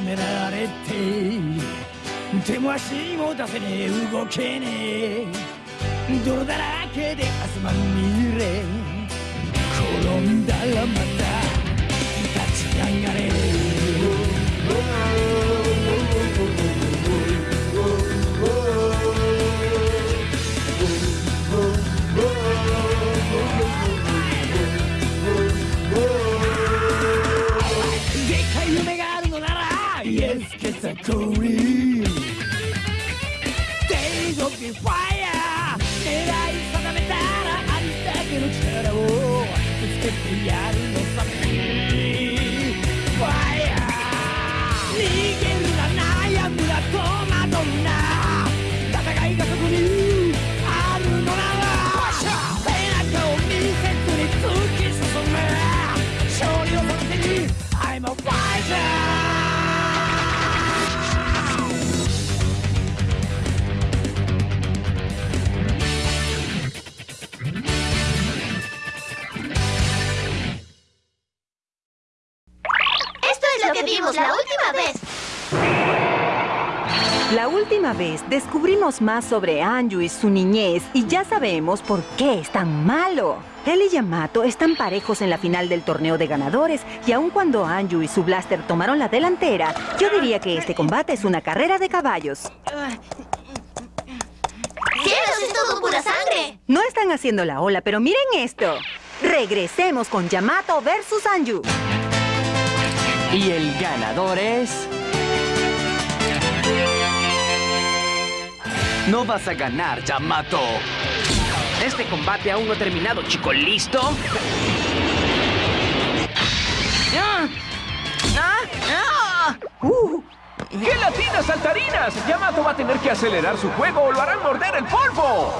められて手も足も出せねえ。動けねえ。泥だらけで汗まみれ。転んだらまた立ち上がれ Let's get a calling Days of the fire 狙い定めたらありだけの力をぶつけてやる lo que vimos la última vez. La última vez descubrimos más sobre Anju y su niñez y ya sabemos por qué es tan malo. Él y Yamato están parejos en la final del torneo de ganadores y aun cuando Anju y su blaster tomaron la delantera, yo diría que este combate es una carrera de caballos. ¡Cielos, es todo pura sangre! No están haciendo la ola, pero miren esto. Regresemos con Yamato versus Anju. Y el ganador es... No vas a ganar, Yamato. Este combate aún no ha terminado, chico. ¿Listo? ¡Ah! ¡Ah! ¡Ah! ¡Uh! ¡Qué latinas saltarinas! Yamato va a tener que acelerar su juego o lo harán morder el polvo.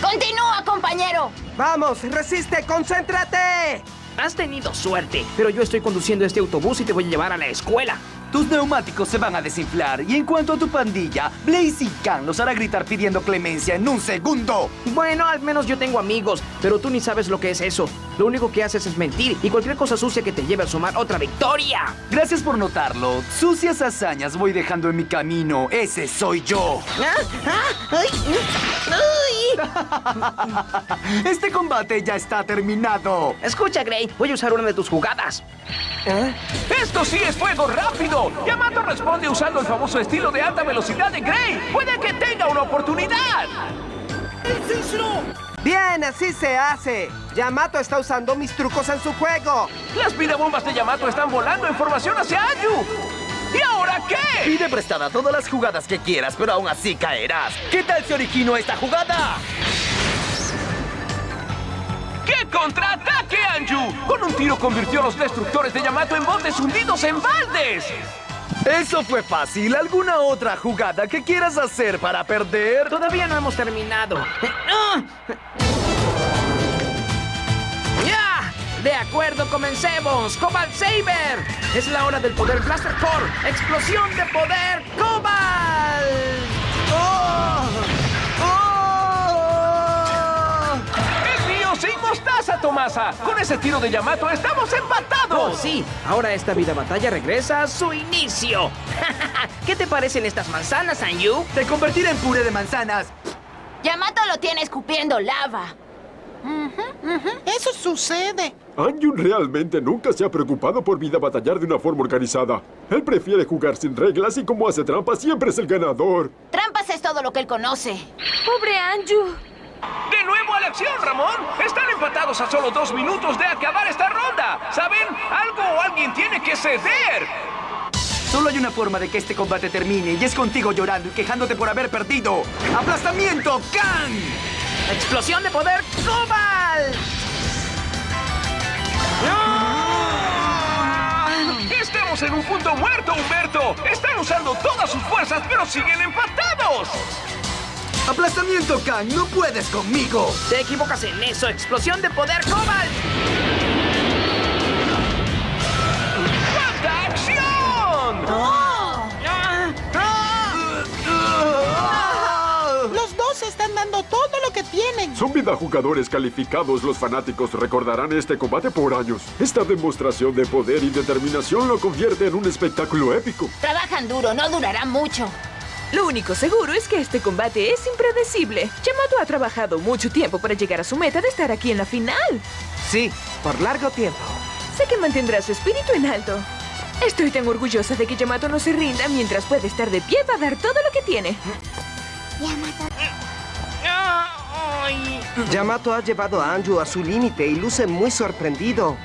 ¡Continúa, compañero! ¡Vamos, resiste, concéntrate! Has tenido suerte, pero yo estoy conduciendo este autobús y te voy a llevar a la escuela. Tus neumáticos se van a desinflar y en cuanto a tu pandilla, Blaze y Khan los hará gritar pidiendo clemencia en un segundo. Bueno, al menos yo tengo amigos, pero tú ni sabes lo que es eso. Lo único que haces es mentir y cualquier cosa sucia que te lleve a sumar otra victoria. Gracias por notarlo. Sucias hazañas voy dejando en mi camino. Ese soy yo. Este combate ya está terminado. Escucha, Gray, voy a usar una de tus jugadas. ¡Esto sí es fuego rápido! Yamato responde usando el famoso estilo de alta velocidad de Gray. ¡Puede que tenga una oportunidad! Bien, así se hace. Yamato está usando mis trucos en su juego. Las bombas de Yamato están volando en formación hacia Ayu. ¿Y ahora qué? Pide prestada todas las jugadas que quieras, pero aún así caerás. ¿Qué tal si origino esta jugada? ¡Qué contraataque, Anju! Con un tiro convirtió a los destructores de Yamato en botes hundidos en baldes. Eso fue fácil. ¿Alguna otra jugada que quieras hacer para perder? Todavía no hemos terminado. ¡Ah! ¡Ya! De acuerdo, comencemos. Cobalt Saber. Es la hora del poder Blaster Core. Explosión de poder Cobalt. Mostaza, Tomasa! Con ese tiro de Yamato estamos empatados. Oh, sí. Ahora esta vida batalla regresa a su inicio. ¿Qué te parecen estas manzanas, Anju? Te convertiré en puré de manzanas. Yamato lo tiene escupiendo lava. Eso sucede. Anjun realmente nunca se ha preocupado por vida batallar de una forma organizada. Él prefiere jugar sin reglas y como hace trampa siempre es el ganador. Trampas es todo lo que él conoce. ¡Pobre Anju! De nuevo a la acción, Ramón. Están empatados a solo dos minutos de acabar esta ronda. ¿Saben? Algo o alguien tiene que ceder. Solo hay una forma de que este combate termine y es contigo llorando y quejándote por haber perdido. ¡Aplastamiento, Khan! ¡Explosión de poder Cobalt! Estamos en un punto muerto, Humberto. Están usando todas sus fuerzas, pero siguen empatados. ¡Aplastamiento, Khan! ¡No puedes conmigo! Te equivocas en eso. ¡Explosión de poder Cobalt! ¡Cuánta acción! Los dos están dando todo lo que tienen. Son vida jugadores calificados. Los fanáticos recordarán este combate por años. Esta demostración de poder y determinación lo convierte en un espectáculo épico. Trabajan duro, no durará mucho. Lo único seguro es que este combate es impredecible. Yamato ha trabajado mucho tiempo para llegar a su meta de estar aquí en la final. Sí, por largo tiempo. Sé que mantendrá su espíritu en alto. Estoy tan orgullosa de que Yamato no se rinda mientras puede estar de pie para dar todo lo que tiene. Yamato ha llevado a Anju a su límite y luce muy sorprendido.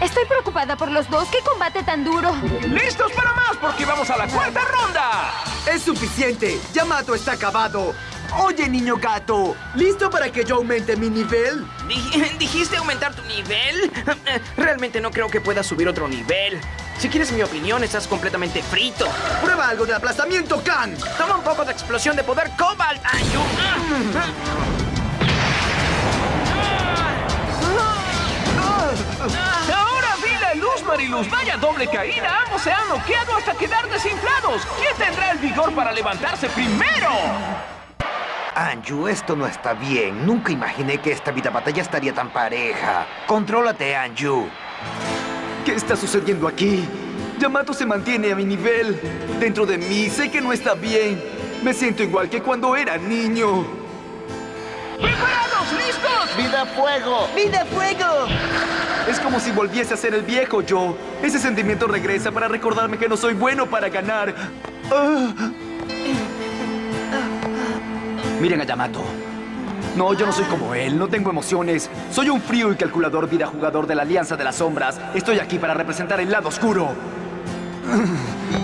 Estoy preocupada por los dos. ¿Qué combate tan duro? ¡Listos para más! Porque vamos a la cuarta ronda. ¡Es suficiente! ¡Yamato está acabado! Oye, niño gato, ¿listo para que yo aumente mi nivel? Dij- ¿Dijiste aumentar tu nivel? Realmente no creo que puedas subir otro nivel. Si quieres mi opinión, estás completamente frito. ¡Prueba algo de aplastamiento, Khan! Toma un poco de explosión de poder Cobalt, Anju. Mariluz. Vaya doble caída. Ambos se han noqueado hasta quedar desinflados. ¿Quién tendrá el vigor para levantarse primero? Anju, esto no está bien. Nunca imaginé que esta vida batalla estaría tan pareja. Contrólate, Anju. ¿Qué está sucediendo aquí? Yamato se mantiene a mi nivel. Dentro de mí sé que no está bien. Me siento igual que cuando era niño. ¡Preparados! ¿Listos? ¡Vida fuego! ¡Vida fuego! Es como si volviese a ser el viejo yo. Ese sentimiento regresa para recordarme que no soy bueno para ganar. Miren a Yamato. No, yo no soy como él, no tengo emociones. Soy un frío y calculador vida jugador de la Alianza de las Sombras. Estoy aquí para representar el lado oscuro.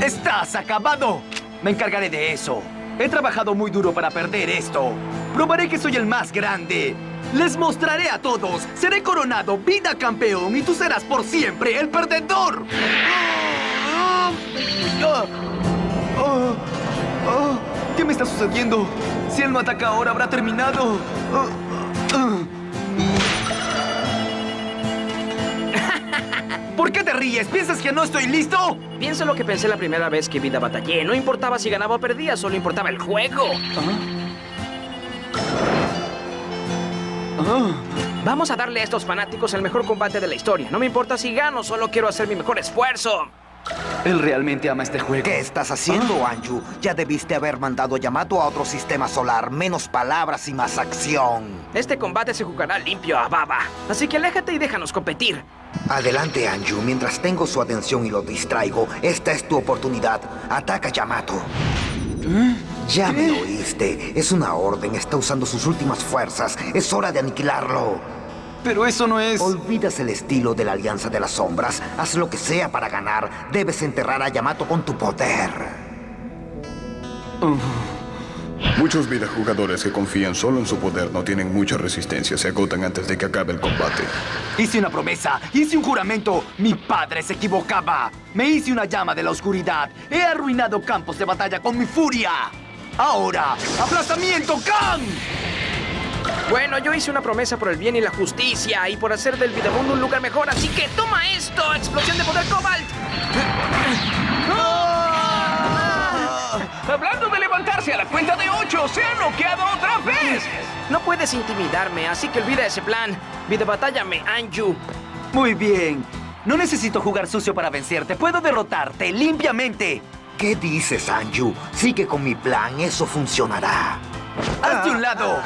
¡Estás acabado! Me encargaré de eso. He trabajado muy duro para perder esto. Probaré que soy el más grande. Les mostraré a todos. Seré coronado vida campeón y tú serás por siempre el perdedor. ¿Qué me está sucediendo? Si él no ataca ahora, habrá terminado. ¿Por qué te ríes? ¿Piensas que no estoy listo? Piensa lo que pensé la primera vez que vida batallé. No importaba si ganaba o perdía, solo importaba el juego. Vamos a darle a estos fanáticos el mejor combate de la historia. No me importa si gano, solo quiero hacer mi mejor esfuerzo. Él realmente ama este juego. ¿Qué estás haciendo, Anju? Ya debiste haber mandado a Yamato a otro sistema solar. Menos palabras y más acción. Este combate se jugará limpio a baba. Así que aléjate y déjanos competir. Adelante, Anju. Mientras tengo su atención y lo distraigo, esta es tu oportunidad. Ataca, Yamato. Ya me oíste. Es una orden. Está usando sus últimas fuerzas. Es hora de aniquilarlo. Pero eso no es... Olvidas el estilo de la Alianza de las Sombras. Haz lo que sea para ganar. Debes enterrar a Yamato con tu poder. Muchos videojugadores que confían solo en su poder no tienen mucha resistencia, se agotan antes de que acabe el combate. Hice una promesa, hice un juramento. Mi padre se equivocaba. Me hice una llama de la oscuridad. He arruinado campos de batalla con mi furia. Ahora, aplastamiento, Khan. Bueno, yo hice una promesa por el bien y la justicia y por hacer del videomundo un lugar mejor, así que toma esto, explosión de poder Cobalt. Se ha noqueado otra vez. No puedes intimidarme, así que olvida ese plan. Video batállame, Anju. Muy bien. No necesito jugar sucio para vencerte. Puedo derrotarte limpiamente. ¿Qué dices, Anju? Sigue con mi plan, eso funcionará. ¡Hazte un lado!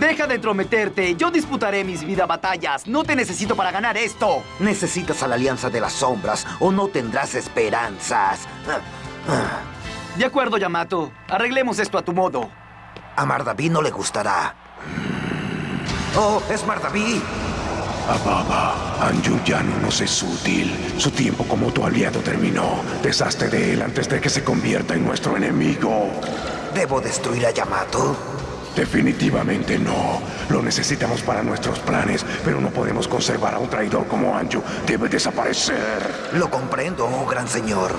Deja de entrometerte. Yo disputaré mis vida batallas. No te necesito para ganar esto. Necesitas a la Alianza de las Sombras o no tendrás esperanzas. De acuerdo, Yamato. Arreglemos esto a tu modo. A Mardaví no le gustará. ¡Oh, es Mardaví! Ababa, Anju ya no nos es útil. Su tiempo como tu aliado terminó. Deshazte de él antes de que se convierta en nuestro enemigo. ¿Debo destruir a Yamato? Definitivamente no. Lo necesitamos para nuestros planes, pero no podemos conservar a un traidor como Anju. Debe desaparecer. Lo comprendo, oh gran señor.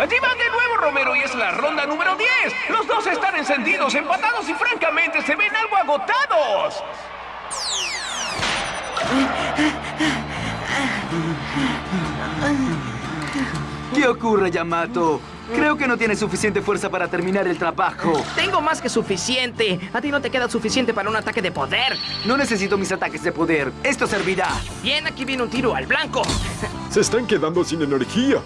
Allí van de nuevo Romero y es la ronda número 10. Los dos están encendidos, empatados y francamente se ven algo agotados. ¿Qué ocurre, Yamato? Creo que no tienes suficiente fuerza para terminar el trabajo. Tengo más que suficiente. A ti no te queda suficiente para un ataque de poder. No necesito mis ataques de poder. Esto servirá. Bien, aquí viene un tiro al blanco. Se están quedando sin energía.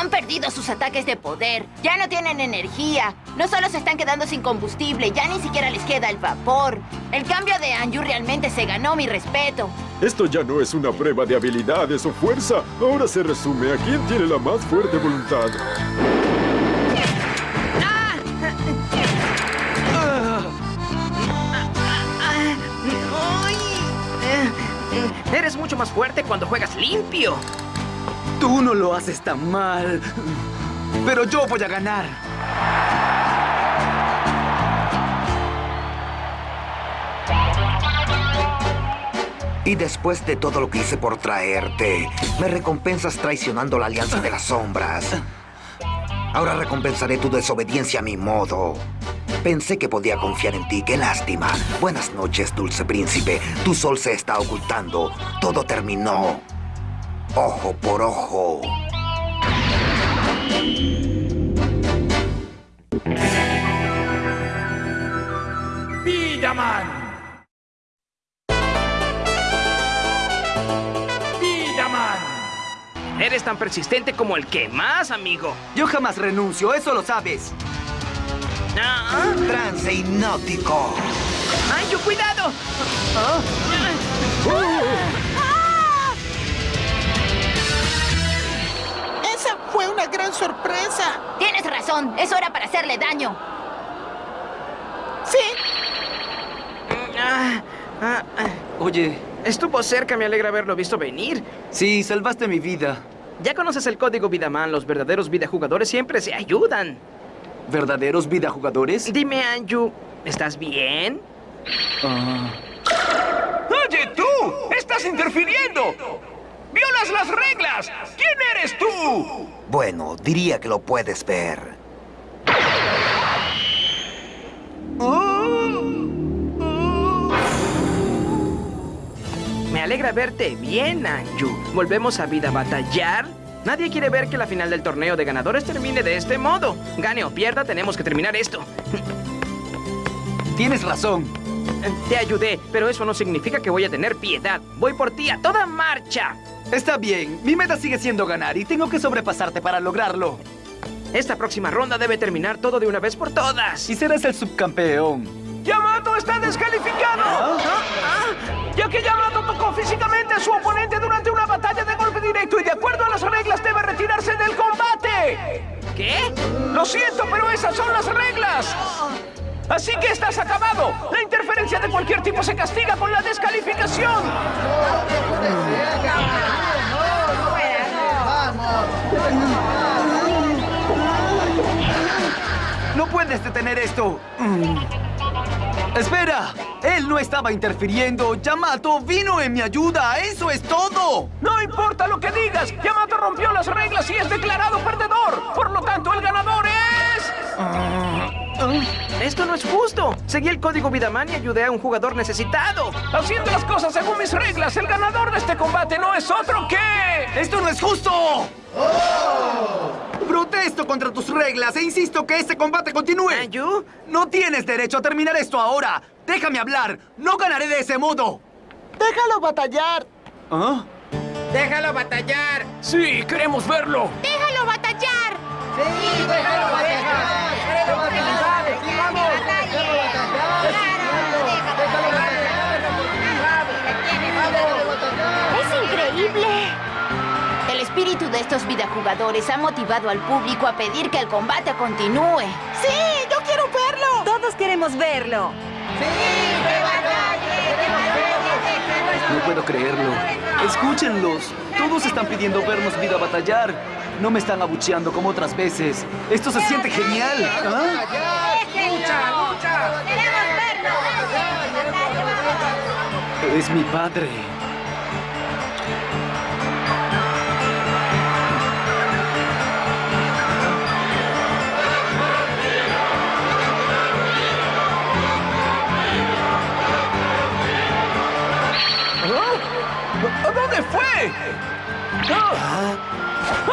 Han perdido sus ataques de poder. Ya no tienen energía. No solo se están quedando sin combustible, ya ni siquiera les queda el vapor. El cambio de Anju realmente se ganó mi respeto. Esto ya no es una prueba de habilidades o fuerza. Ahora se resume a quién tiene la más fuerte voluntad. Ay, eh, eh, Eres mucho más fuerte cuando juegas limpio. Tú no lo haces tan mal. Pero yo voy a ganar. Y después de todo lo que hice por traerte, me recompensas traicionando la Alianza de las Sombras. Ahora recompensaré tu desobediencia a mi modo. Pensé que podía confiar en ti, qué lástima. Buenas noches, dulce príncipe. Tu sol se está ocultando. Todo terminó. Ojo por ojo. ¡Vidaman! ¡Vidaman! Eres tan persistente como el que más, amigo. Yo jamás renuncio, eso lo sabes. Ah, Trance hipnótico. ¡Anju, cuidado! Esa gran sorpresa. Tienes razón, es hora para hacerle daño. Sí, Ah, ah, ah. Oye, Estuvo cerca, me alegra haberlo visto venir. sí, salvaste mi vida. Ya conoces el código Vidaman, los verdaderos videojugadores siempre se ayudan. ¿Verdaderos vida jugadores? Dime, Anju, ¿estás bien? ¡Oye, tú! ¡Estás interfiriendo! ¡Violas las reglas! ¿Quién eres tú? Bueno, diría que lo puedes ver. Me alegra verte bien, Anju. ¿Volvemos a vida a batallar? Nadie quiere ver que la final del torneo de ganadores termine de este modo. Gane o pierda, tenemos que terminar esto. tienes razón. Te ayudé, pero eso no significa que voy a tener piedad. Voy por ti a toda marcha. Está bien, mi meta sigue siendo ganar y tengo que sobrepasarte para lograrlo. Esta próxima ronda debe terminar todo de una vez por todas. Y serás el subcampeón. ¡Yamato está descalificado! Ah, Ya que Yamato tocó físicamente a su oponente durante una batalla de golpe directo y de acuerdo a las reglas debe retirarse del combate. ¿Qué? Lo siento, pero esas son las reglas. Así que estás acabado. La interferencia de cualquier tipo se castiga con la descalificación. No puedes detener esto. Mm. ¡Espera! Él no estaba interfiriendo. Yamato vino en mi ayuda. ¡Eso es todo! No importa lo que digas, Yamato rompió las reglas y es declarado perdedor. Por lo tanto, el ganador es... Esto no es justo. Seguí el código Vidaman y ayudé a un jugador necesitado. Haciendo las cosas según mis reglas, el ganador de este combate no es otro que... ¡Esto no es justo! Protesto contra tus reglas e insisto que este combate continúe. ¿Anju? No tienes derecho a terminar esto ahora. Déjame hablar. No ganaré de ese modo. déjalo batallar. ¿Ah? ¡Déjalo batallar! Sí, queremos verlo. ¡Déjalo batallar! ¡Es espíritu de estos videojugadores ha motivado al público a pedir que el combate continúe. Sí, yo quiero verlo. Todos queremos verlo. No puedo creerlo. Escúchenlos. Todos están pidiendo vernos vida batallar. No me están abucheando como otras veces. Esto se siente genial. ¿Ah? ¡Queremos verlo! Es mi padre. ¿A dónde fue?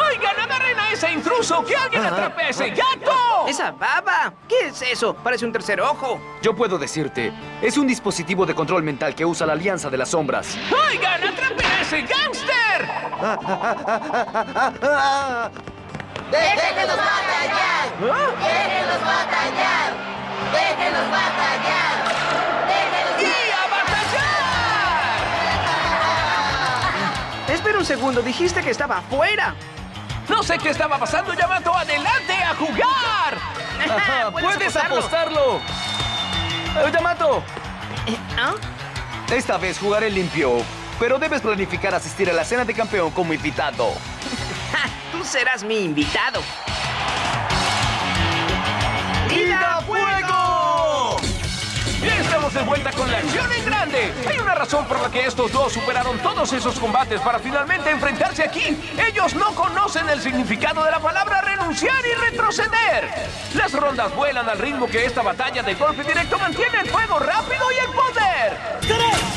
¡Ah! ¡Ay, ganada Reina a ese intruso! ¡Que alguien atrape a ese gato! ¡Esa baba! ¿Qué es eso? Parece un tercer ojo. Yo puedo decirte, es un dispositivo de control mental que usa la Alianza de las Sombras. ¡Oigan, atrapen a ese gángster! ¡Déjenlos batallar! ¡Déjenlos batallar! Un segundo, dijiste que estaba afuera. No sé qué estaba pasando, Yamato. ¡Adelante a jugar! ¡Puedes apostarlo! Eh, Yamato, ¿Ah? esta vez jugaré limpio, pero debes planificar asistir a la cena de campeón como invitado. Tú serás mi invitado. En grande. Hay una razón por la que estos dos superaron todos esos combates para finalmente enfrentarse aquí. Ellos no conocen el significado de la palabra renunciar y retroceder. Las rondas vuelan al ritmo que esta batalla de golpe directo mantiene el fuego rápido y el poder.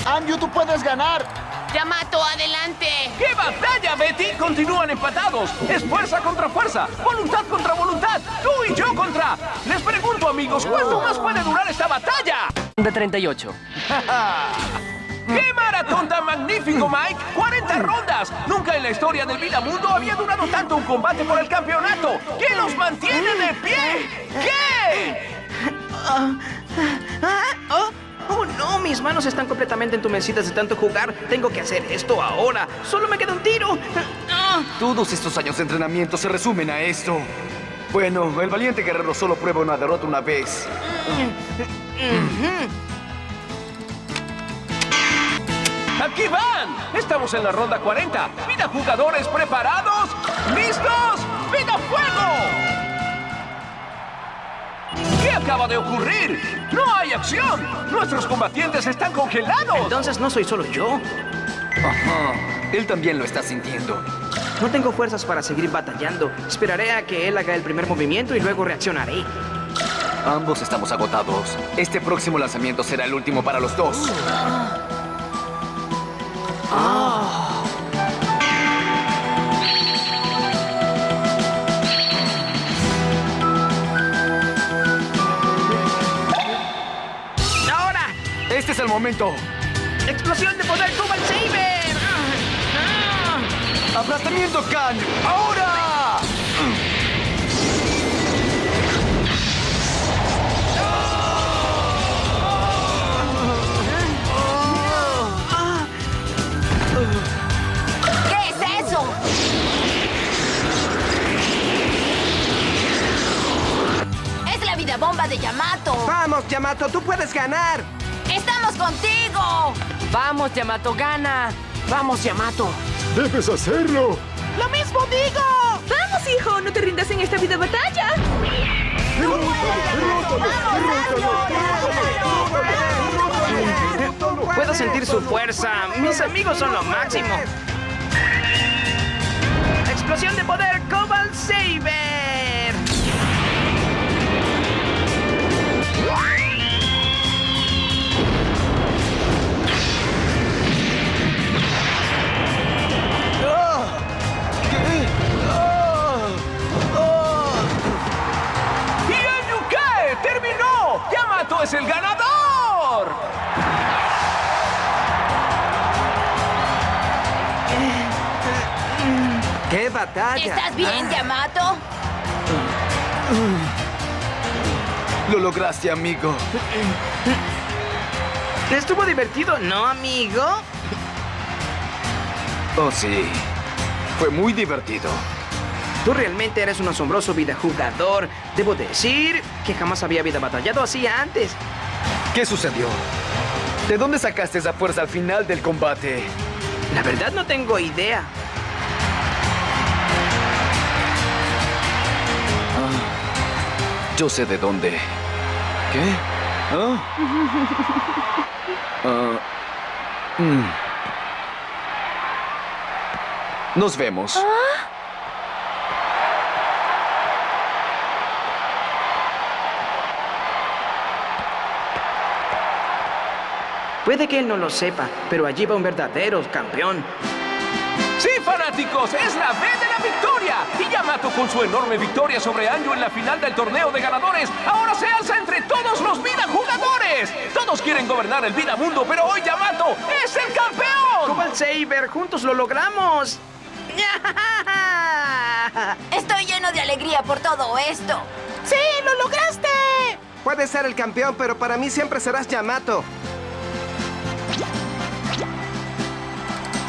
Anju, tú puedes ganar. Yamato, adelante. ¡Qué batalla, Betty! Continúan empatados. Es fuerza contra fuerza, voluntad contra voluntad, tú y yo contra. Les pregunto, amigos, ¿cuánto más puede durar esta batalla? De 38. ¡Qué maratón tan magnífico, Mike! ¡40 rondas! Nunca en la historia del Vida Mundo había durado tanto un combate por el campeonato. ¿Qué los mantiene de pie? ¿Qué? Oh, oh, no, mis manos están completamente entumecidas de tanto jugar. Tengo que hacer esto ahora. Solo me queda un tiro. Ah, Todos estos años de entrenamiento se resumen a esto. Bueno, el valiente guerrero solo prueba una derrota una vez. ¡Aquí van! Estamos en la ronda 40. ¡Vida jugadores preparados! ¿Listos? ¡Vida fuego! ¿Qué acaba de ocurrir? ¡No hay acción! ¡Nuestros combatientes están congelados! Entonces no soy solo yo. Ajá. Él también lo está sintiendo. No tengo fuerzas para seguir batallando. Esperaré a que él haga el primer movimiento y luego reaccionaré. Ambos estamos agotados. Este próximo lanzamiento será el último para los dos. ¡Ahora! El momento. ¡Explosión de poder Cobalt Saber! ¡Aplastamiento Khan! ¡Ahora! ¿Qué es eso? Es la vida bomba de Yamato. Vamos, Yamato, tú puedes ganar. ¡Estamos contigo! Vamos, Yamato, gana. Vamos, Yamato. ¡Debes hacerlo! ¡Lo mismo digo! ¡Vamos, hijo! ¡No te rindas en esta vida batalla! Puedo sentir su fuerza. Mis amigos son lo máximo. ¡Explosión de poder ¡Yamato es el ganador! ¡Qué batalla! ¿Estás bien, Yamato? Lo lograste, amigo. ¿Estuvo divertido, no, amigo? Oh, sí. Fue muy divertido. Tú realmente eres un asombroso videojugador. Debo decir que jamás había vida batallado así antes. ¿Qué sucedió? ¿De dónde sacaste esa fuerza al final del combate? La verdad no tengo idea. Yo sé de dónde. ¿Qué? ¿Ah? Ah, mm. Nos vemos. Puede que él no lo sepa, pero allí va un verdadero campeón. Sí, fanáticos, es la B de la victoria. Y Yamato con su enorme victoria sobre Anju en la final del torneo de ganadores, ahora se alza entre todos los vida jugadores. Todos quieren gobernar el vida mundo, pero hoy Yamato es el campeón. Cobalt Saber, juntos lo logramos. Estoy lleno de alegría por todo esto. ¡Sí, lo lograste! Puedes ser el campeón, pero para mí siempre serás Yamato.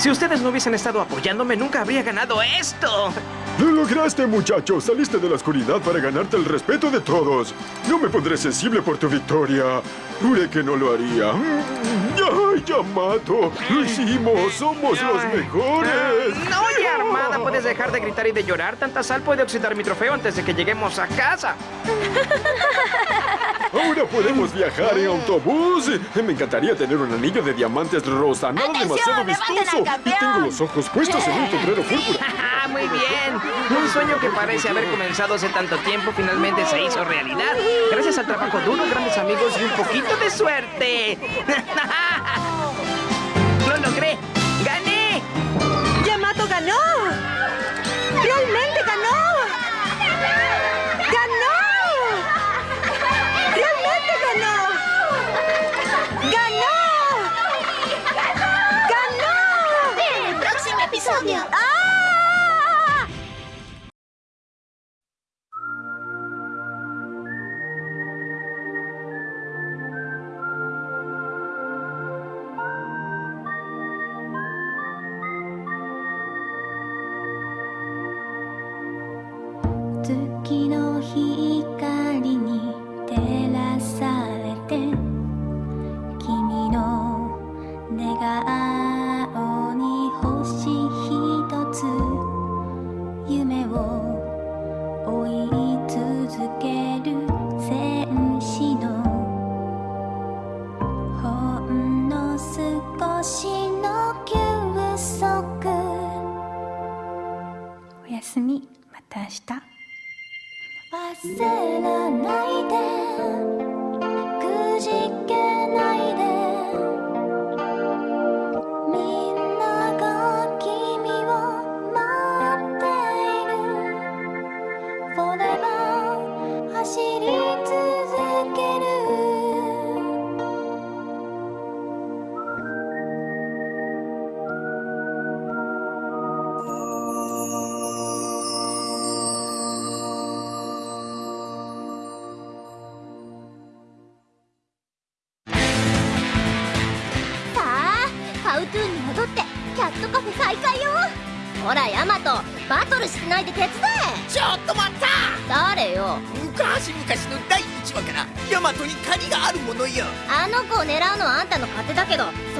Si ustedes no hubiesen estado apoyándome, nunca habría ganado esto. Lo lograste, muchacho. Saliste de la oscuridad para ganarte el respeto de todos. No me pondré sensible por tu victoria. Juré que no lo haría. ¡Ay, Yamato! ¡Lo hicimos! ¡Somos los mejores! No, ya Armada, puedes dejar de gritar y de llorar. Tanta sal puede oxidar mi trofeo antes de que lleguemos a casa. Ahora podemos viajar en autobús. Me encantaría tener un anillo de diamantes rosa, nada demasiado vistoso. Y tengo los ojos puestos en un sombrero púrpura. Ah, Muy bien. Un sueño que parece haber comenzado hace tanto tiempo finalmente se hizo realidad. Gracias al trabajo duro, grandes amigos y un poquito de suerte. 내가 아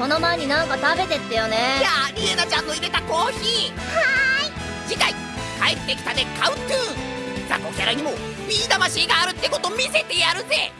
その前になんか食べてってよね。じゃあリエナちゃんの入れたコーヒー。はーい。次回帰ってきたでカウントゥーン。雑魚キャラにもビー魂があるってこと見せてやるぜ。